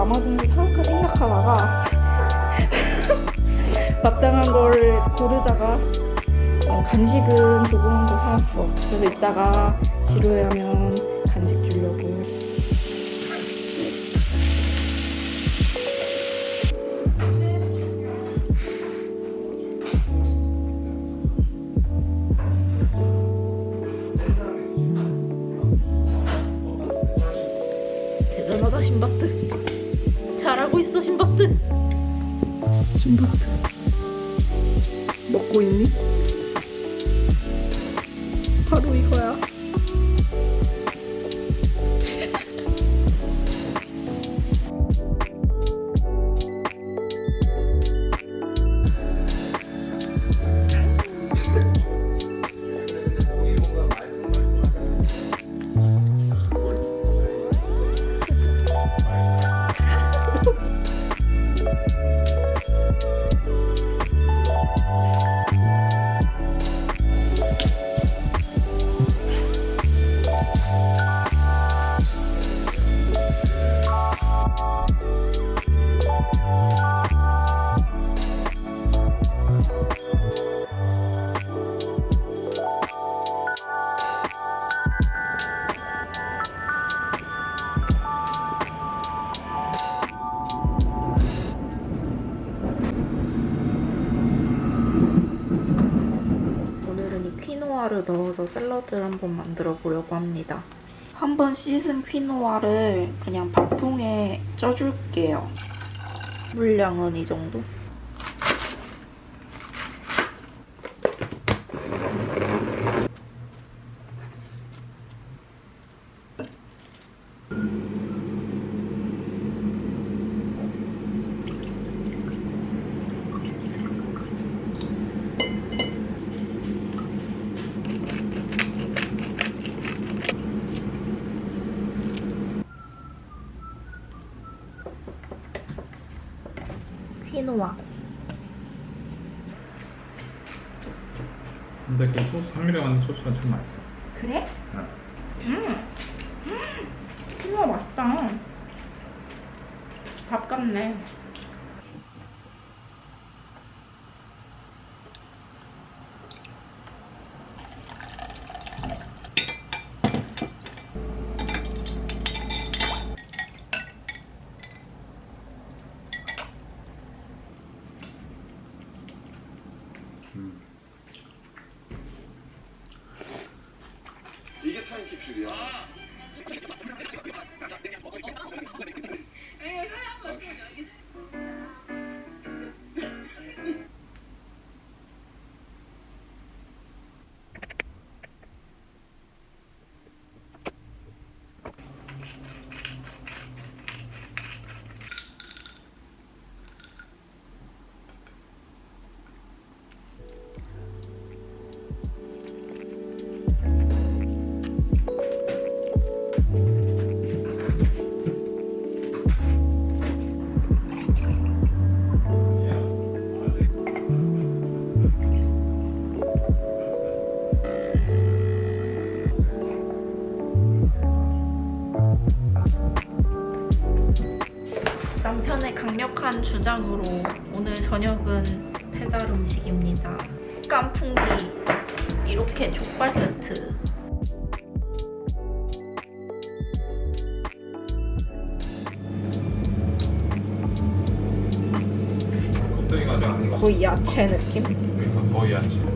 아마존에서 사올까 생각하다가 마땅한 걸 고르다가 어, 간식은 조금 더 사왔어. 그래서 이따가 지루해하면 간식 주려고. 대단하다 신바트. 신바트. 먹고 있니? 바로 이거야. 이 퀴노아를 넣어서 샐러드를 한번 만들어 보려고 합니다. 한번 씻은 퀴노아를 그냥 밥통에 쪄줄게요. 물량은 이 정도? 퀴노아. 근데 그 소스 한미래 만든 소스가 참 맛있어. 그래? 응. 음. 음. 퀴노아 맛있다. 밥 같네. Yeah. 강력한 주장으로 오늘 저녁은 배달 음식입니다. 깐풍기 이렇게 족발 세트. 거의 야채 느낌? 그러니까 거의 야채.